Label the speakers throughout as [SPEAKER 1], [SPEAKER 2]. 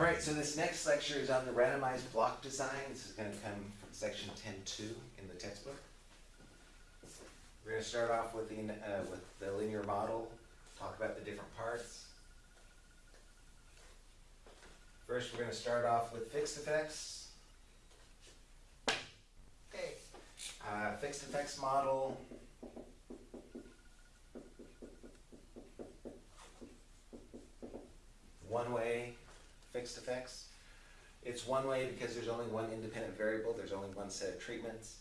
[SPEAKER 1] All right, so this next lecture is on the randomized block design. This is going to come from section 10.2 in the textbook. We're going to start off with the, uh, with the linear model, talk about the different parts. First, we're going to start off with fixed effects. Okay. Uh, fixed effects model. One way fixed effects. It's one way because there's only one independent variable, there's only one set of treatments.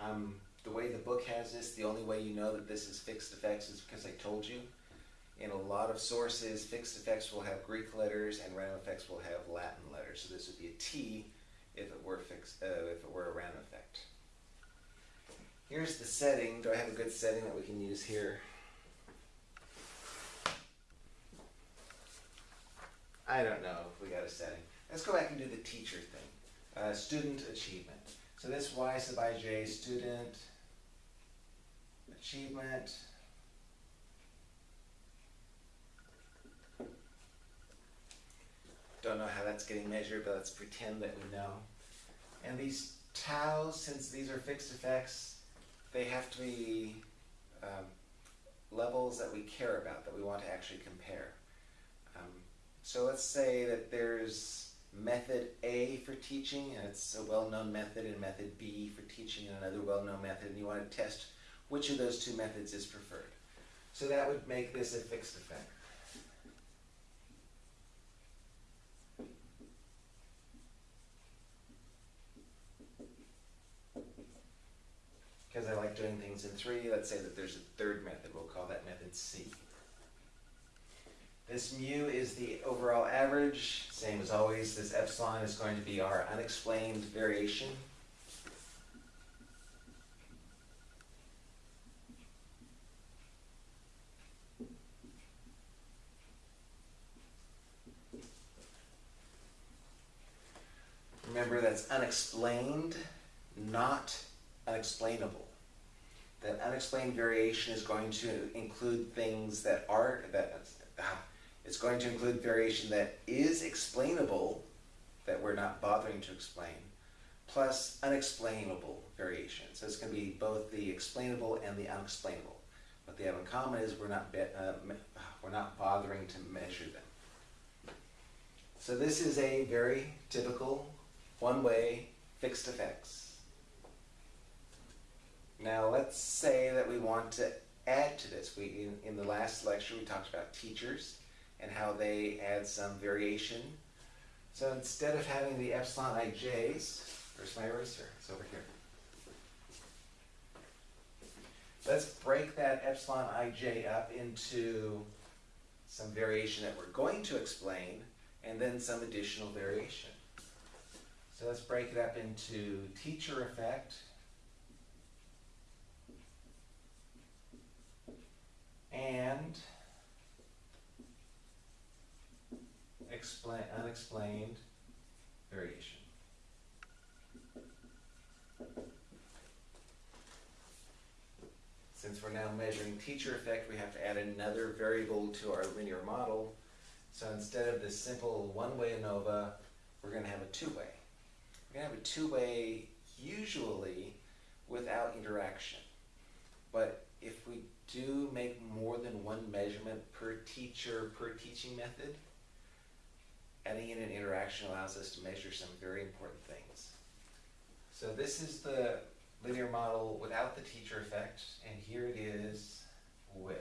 [SPEAKER 1] Um, the way the book has this, the only way you know that this is fixed effects is because I told you. In a lot of sources, fixed effects will have Greek letters and random effects will have Latin letters. So this would be a T if it were fixed, uh, if it were a random effect. Here's the setting. Do I have a good setting that we can use here? I don't know if we got a setting. Let's go back and do the teacher thing. Uh, student achievement. So this Y sub ij, student achievement. Don't know how that's getting measured, but let's pretend that we know. And these taus, since these are fixed effects, they have to be um, levels that we care about, that we want to actually compare. So let's say that there's method A for teaching, and it's a well-known method, and method B for teaching, and another well-known method, and you want to test which of those two methods is preferred. So that would make this a fixed effect. Because I like doing things in three, let's say that there's a third method, we'll call that method C. This mu is the overall average. Same as always, this epsilon is going to be our unexplained variation. Remember that's unexplained, not unexplainable. That unexplained variation is going to include things that are, that, ah, it's going to include variation that is explainable, that we're not bothering to explain, plus unexplainable variation. So it's going to be both the explainable and the unexplainable. What they have in common is we're not, uh, we're not bothering to measure them. So this is a very typical one-way fixed effects. Now let's say that we want to add to this. We, in, in the last lecture we talked about teachers and how they add some variation. So instead of having the epsilon ij's, where's my eraser? It's over here. Let's break that epsilon ij up into some variation that we're going to explain and then some additional variation. So let's break it up into teacher effect and explain, unexplained variation. Since we're now measuring teacher effect, we have to add another variable to our linear model. So instead of this simple one-way ANOVA, we're going to have a two-way. We're going to have a two-way usually without interaction. But if we do make more than one measurement per teacher per teaching method, adding in an interaction allows us to measure some very important things. So this is the linear model without the teacher effect, and here it is with.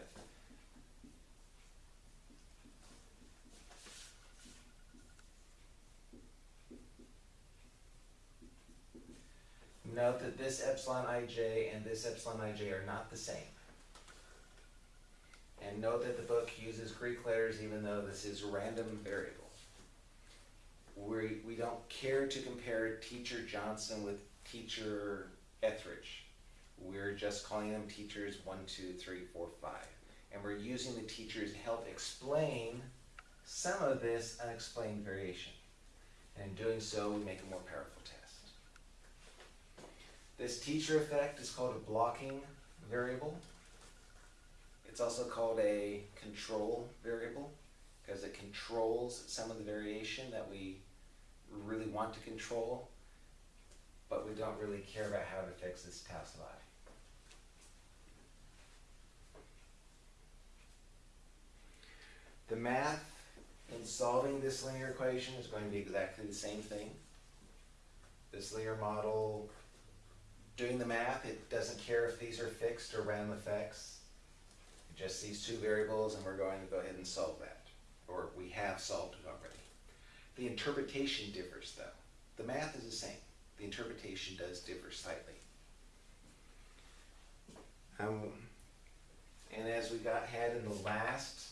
[SPEAKER 1] Note that this epsilon ij and this epsilon ij are not the same. And note that the book uses Greek letters even though this is random variable we, we don't care to compare teacher Johnson with teacher Etheridge. We're just calling them teachers one, two, three, four, five. And we're using the teachers to help explain some of this unexplained variation. And in doing so, we make a more powerful test. This teacher effect is called a blocking variable. It's also called a control variable. Because it controls some of the variation that we really want to control, but we don't really care about how it affects this sub i. The math in solving this linear equation is going to be exactly the same thing. This linear model, doing the math, it doesn't care if these are fixed or random effects. It just sees two variables and we're going to go ahead and solve that. Or we have solved it already. The interpretation differs though. The math is the same. The interpretation does differ slightly. Um, and as we got had in the last,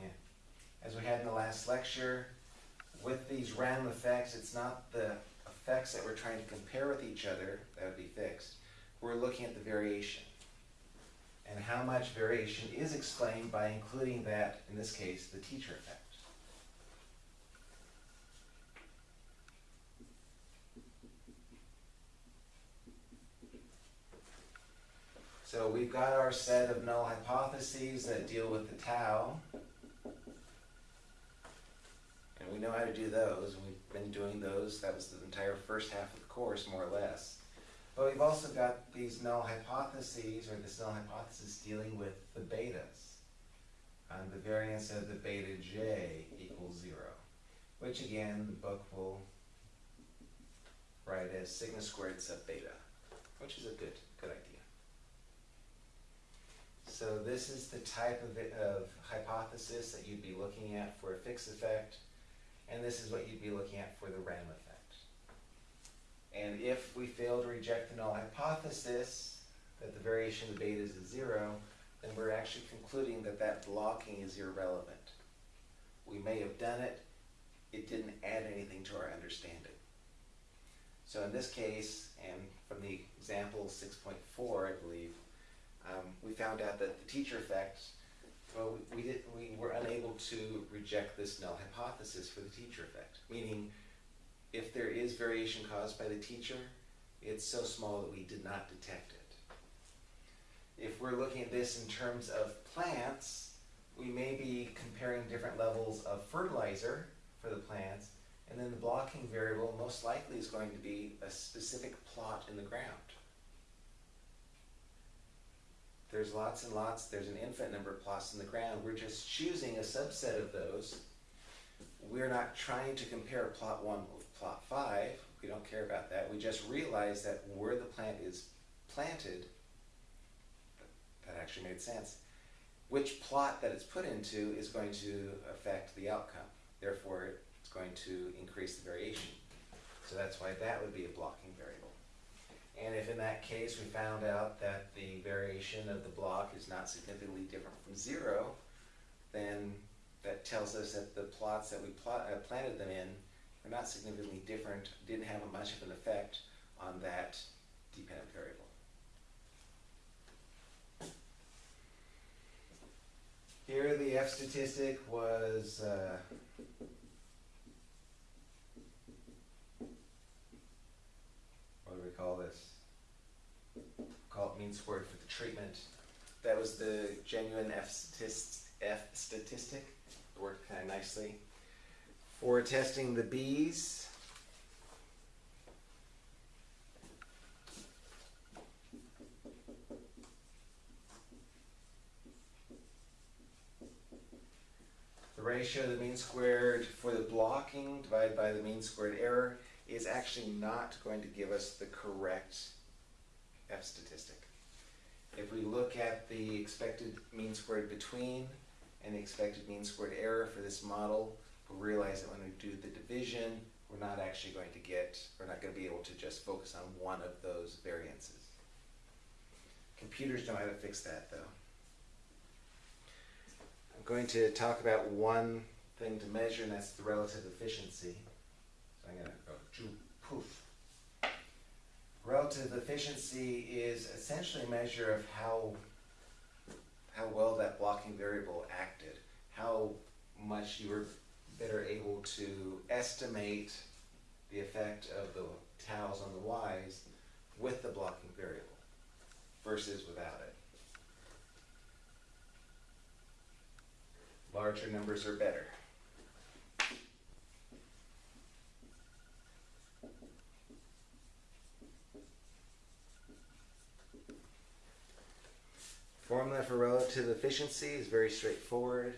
[SPEAKER 1] yeah, as we had in the last lecture, with these random effects, it's not the effects that we're trying to compare with each other that would be fixed. We're looking at the variation. And how much variation is explained by including that, in this case, the teacher effect. So we've got our set of null hypotheses that deal with the tau. And we know how to do those, and we've been doing those. That was the entire first half of the course, more or less. But we've also got these null hypotheses, or this null hypothesis dealing with the betas. And the variance of the beta j equals zero, which again, the book will write as sigma squared sub beta, which is a good, good idea. So this is the type of, of hypothesis that you'd be looking at for a fixed effect, and this is what you'd be looking at for the random effect. And if we fail to reject the null hypothesis, that the variation of the betas is zero, then we're actually concluding that that blocking is irrelevant. We may have done it, it didn't add anything to our understanding. So in this case, and from the example 6.4, I believe, um, we found out that the teacher effect, well, we, we, did, we were unable to reject this null hypothesis for the teacher effect, meaning if there is variation caused by the teacher, it's so small that we did not detect it. If we're looking at this in terms of plants, we may be comparing different levels of fertilizer for the plants, and then the blocking variable most likely is going to be a specific plot in the ground. There's lots and lots, there's an infinite number of plots in the ground. We're just choosing a subset of those. We're not trying to compare plot one plot five. We don't care about that. We just realize that where the plant is planted, that actually made sense, which plot that it's put into is going to affect the outcome. Therefore, it's going to increase the variation. So that's why that would be a blocking variable. And if in that case we found out that the variation of the block is not significantly different from zero, then that tells us that the plots that we uh, planted them in are not significantly different, didn't have much of an effect on that dependent variable. Here the F statistic was uh, what do we call this? Call it mean squared for the treatment. That was the genuine F, F statistic. It worked kind of nicely. For testing the bees. the ratio of the mean squared for the blocking divided by the mean squared error is actually not going to give us the correct F statistic. If we look at the expected mean squared between and the expected mean squared error for this model, realize that when we do the division, we're not actually going to get, we're not going to be able to just focus on one of those variances. Computers know how to fix that though. I'm going to talk about one thing to measure and that's the relative efficiency. So I'm going to go poof. Relative efficiency is essentially a measure of how how well that blocking variable acted, how much you were better able to estimate the effect of the taus on the y's with the blocking variable versus without it. Larger numbers are better. Formula for relative efficiency is very straightforward.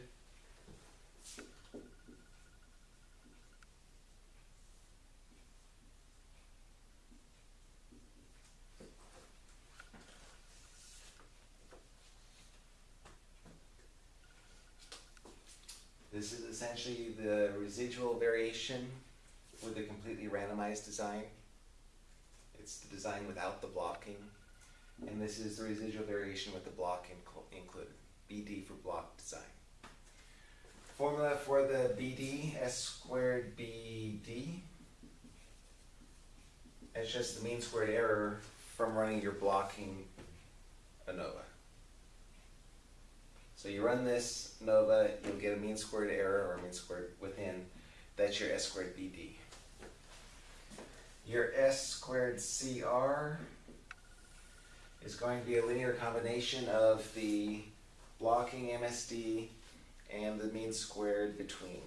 [SPEAKER 1] This is essentially the residual variation with a completely randomized design. It's the design without the blocking. And this is the residual variation with the block inco- included, BD for block design. Formula for the BD, S squared BD. It's just the mean squared error from running your blocking ANOVA. So you run this ANOVA, you'll get a mean squared error or mean squared within. That's your S squared BD. Your S squared CR is going to be a linear combination of the blocking MSD and the mean squared between.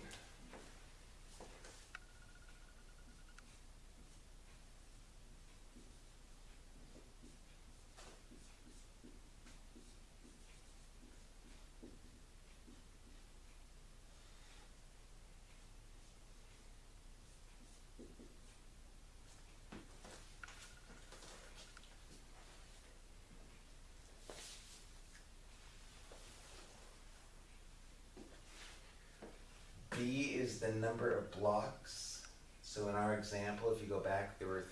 [SPEAKER 1] B is the number of blocks. So in our example, if you go back, there were,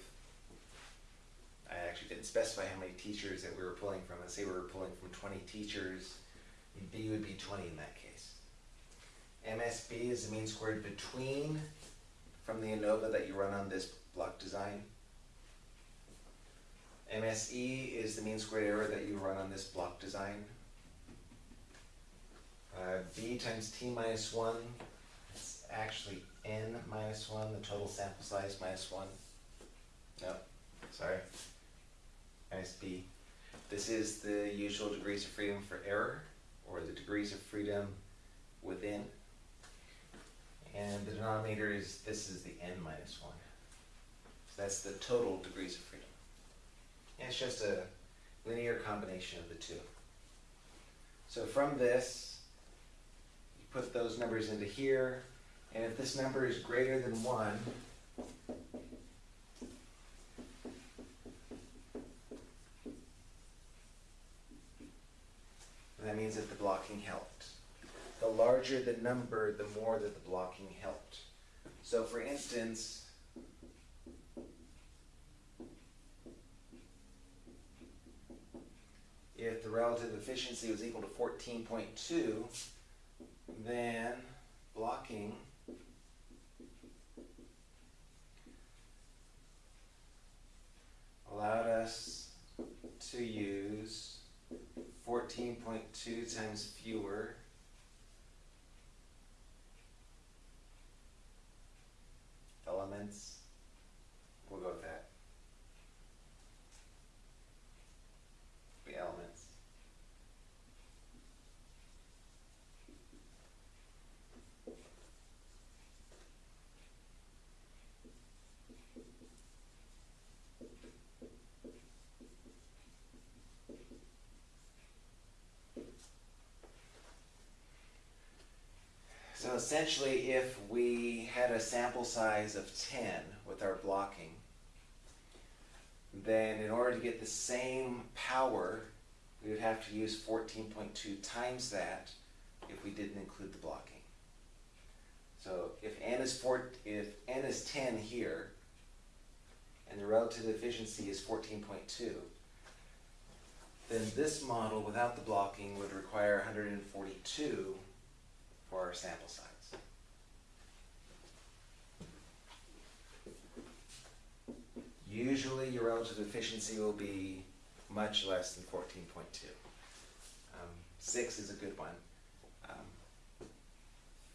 [SPEAKER 1] I actually didn't specify how many teachers that we were pulling from. Let's say we were pulling from twenty teachers, B would be twenty in that case. MSB is the mean squared between from the ANOVA that you run on this block design. MSE is the mean squared error that you run on this block design. Uh, B times T minus one, it's actually N minus one, the total sample size minus one. No, sorry. Minus B. This is the usual degrees of freedom for error, or the degrees of freedom within. And the denominator is, this is the N minus one. So that's the total degrees of freedom. And it's just a linear combination of the two. So from this, you put those numbers into here, and if this number is greater than one, that means that the blocking helped. The larger the number, the more that the blocking helped. So for instance, if the relative efficiency was equal to fourteen point two, then blocking allowed us to use fourteen point two times fewer elements. We'll go with that. The elements. So essentially, if we had a sample size of ten with our blocking, then in order to get the same power, we would have to use fourteen point two times that if we didn't include the blocking. So if n is four, if n is ten here, and the relative efficiency is fourteen point two, then this model without the blocking would require hundred and forty-two for our sample size. Usually your relative efficiency will be much less than fourteen point two. Um, six is a good one. Um,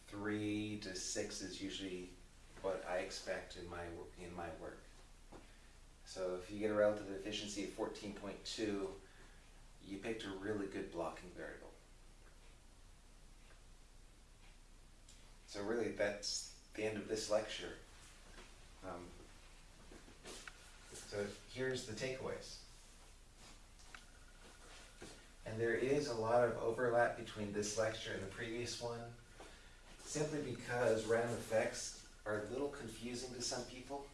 [SPEAKER 1] three to six is usually what I expect in my, in my work. So if you get a relative efficiency of fourteen point two, you picked a really good blocking variable. So really, that's the end of this lecture. Um, So here's the takeaways. And there is a lot of overlap between this lecture and the previous one, simply because random effects are a little confusing to some people,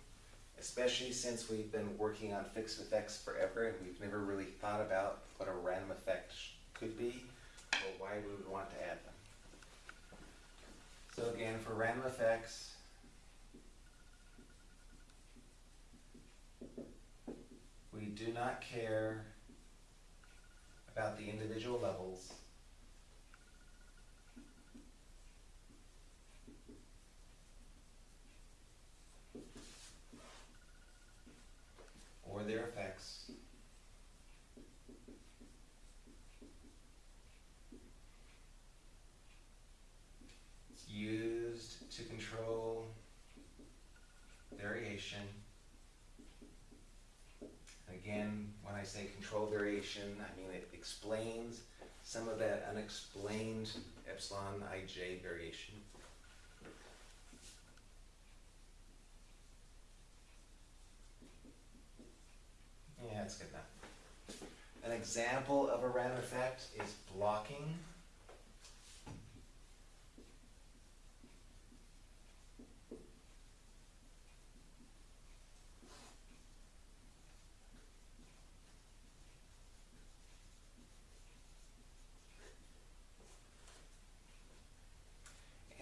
[SPEAKER 1] especially since we've been working on fixed effects forever and we've never really thought about what a random effect sh- could be or why we would want to add them. So again, for random effects, we do not care about the individual levels. Or their effects. It's used to control variation. Again, when I say control variation, I mean it explains some of that unexplained epsilon ij variation. Yeah, that's good enough. An example of a random effect is blocking.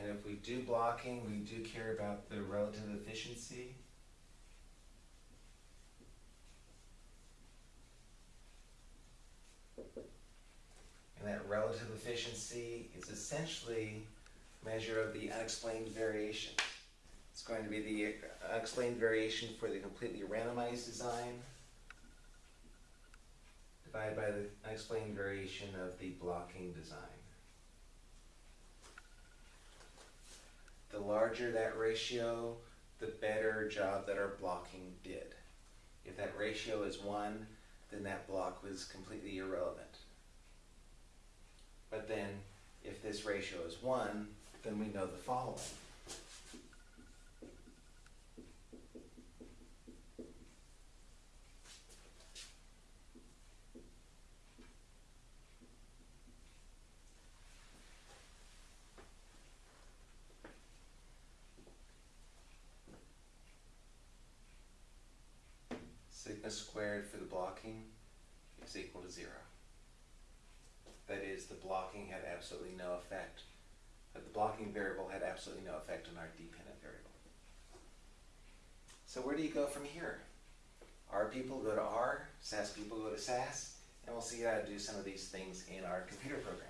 [SPEAKER 1] And if we do blocking, we do care about the relative efficiency. And that relative efficiency is essentially a measure of the unexplained variation. It's going to be the unexplained variation for the completely randomized design divided by the unexplained variation of the blocking design. The larger that ratio, the better job that our blocking did. If that ratio is one, then that block was completely irrelevant. But then, if this ratio is one, then we know the following. Sigma squared for the blocking is equal to zero. That is, the blocking had absolutely no effect. But the blocking variable had absolutely no effect on our dependent variable. So where do you go from here? R people go to R, SAS people go to SAS, and we'll see how to do some of these things in our computer program.